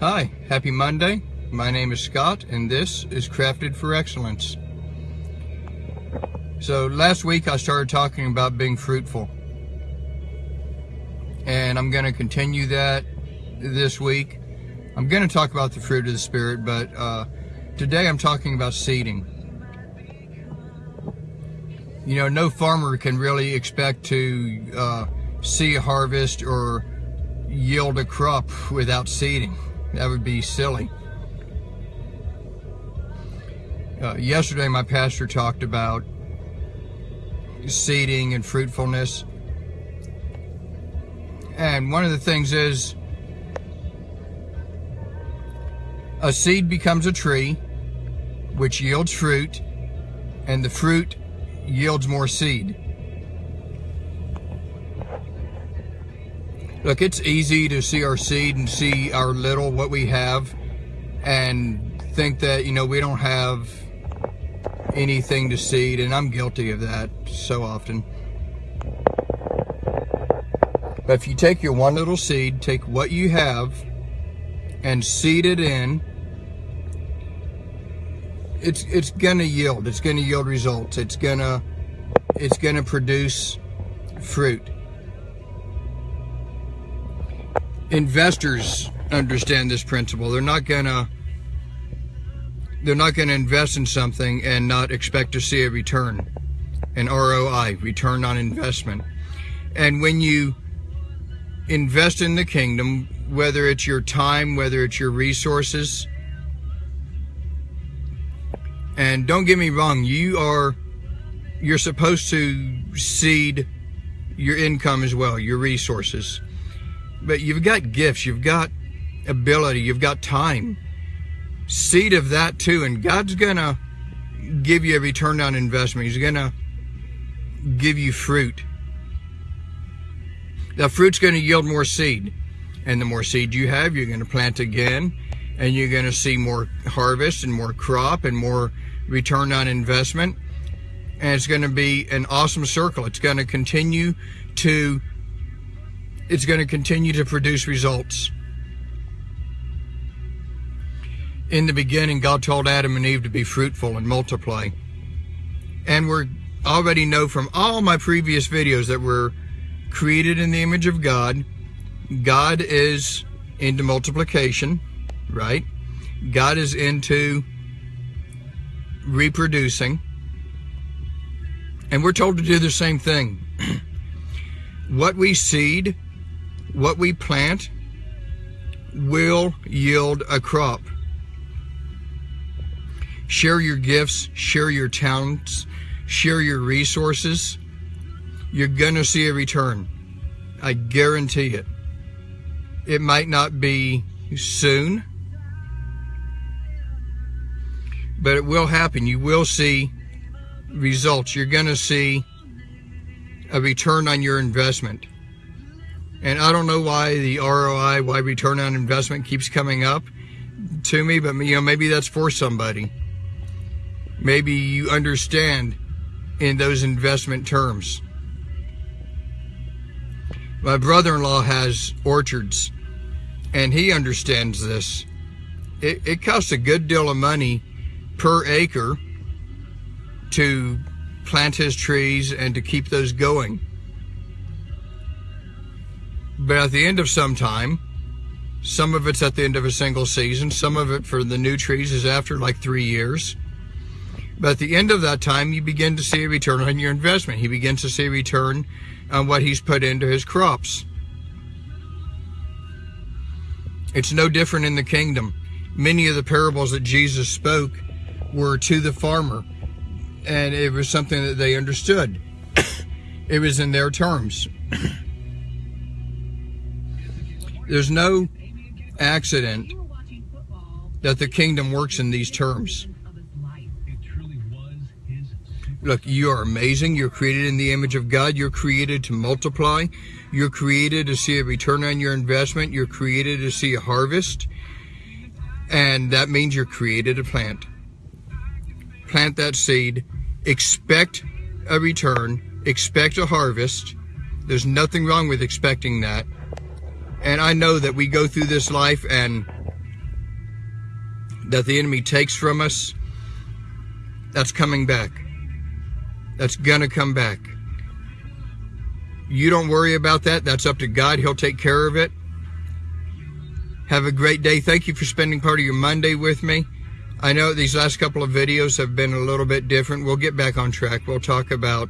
Hi, happy Monday. My name is Scott, and this is Crafted for Excellence. So, last week I started talking about being fruitful. And I'm going to continue that this week. I'm going to talk about the fruit of the Spirit, but uh, today I'm talking about seeding. You know, no farmer can really expect to uh, see a harvest or yield a crop without seeding. That would be silly. Uh, yesterday, my pastor talked about seeding and fruitfulness. And one of the things is a seed becomes a tree, which yields fruit, and the fruit yields more seed. Look, it's easy to see our seed and see our little, what we have, and think that, you know, we don't have anything to seed, and I'm guilty of that so often. But if you take your one little seed, take what you have, and seed it in, it's it's gonna yield. It's gonna yield results. It's gonna it's gonna produce fruit. Investors understand this principle. They're not gonna they're not gonna invest in something and not expect to see a return, an ROI, return on investment. And when you invest in the kingdom, whether it's your time, whether it's your resources, and don't get me wrong, you are you're supposed to seed your income as well, your resources but you've got gifts, you've got ability, you've got time. Seed of that too, and God's gonna give you a return on investment. He's gonna give you fruit. The fruit's gonna yield more seed. And the more seed you have, you're gonna plant again, and you're gonna see more harvest and more crop and more return on investment. And it's gonna be an awesome circle. It's gonna continue to it's going to continue to produce results. In the beginning, God told Adam and Eve to be fruitful and multiply. And we already know from all my previous videos that we're created in the image of God. God is into multiplication, right? God is into reproducing. And we're told to do the same thing. what we seed what we plant will yield a crop. Share your gifts, share your talents, share your resources. You're going to see a return. I guarantee it. It might not be soon, but it will happen. You will see results. You're going to see a return on your investment. And I don't know why the ROI, why return on investment keeps coming up to me, but you know, maybe that's for somebody. Maybe you understand in those investment terms. My brother-in-law has orchards and he understands this. It, it costs a good deal of money per acre to plant his trees and to keep those going. But at the end of some time, some of it's at the end of a single season, some of it for the new trees is after like three years. But at the end of that time, you begin to see a return on your investment. He begins to see a return on what he's put into his crops. It's no different in the kingdom. Many of the parables that Jesus spoke were to the farmer, and it was something that they understood. it was in their terms. There's no accident that the kingdom works in these terms. Look, you are amazing. You're created in the image of God. You're created to multiply. You're created to see a return on your investment. You're created to see a harvest. And that means you're created to plant. Plant that seed. Expect a return. Expect a harvest. There's nothing wrong with expecting that. And I know that we go through this life and that the enemy takes from us, that's coming back. That's going to come back. You don't worry about that. That's up to God. He'll take care of it. Have a great day. Thank you for spending part of your Monday with me. I know these last couple of videos have been a little bit different. We'll get back on track. We'll talk about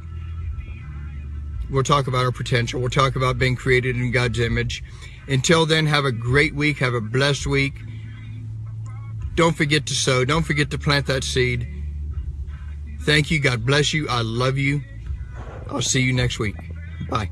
we'll talk about our potential. We'll talk about being created in God's image. Until then, have a great week. Have a blessed week. Don't forget to sow. Don't forget to plant that seed. Thank you. God bless you. I love you. I'll see you next week. Bye.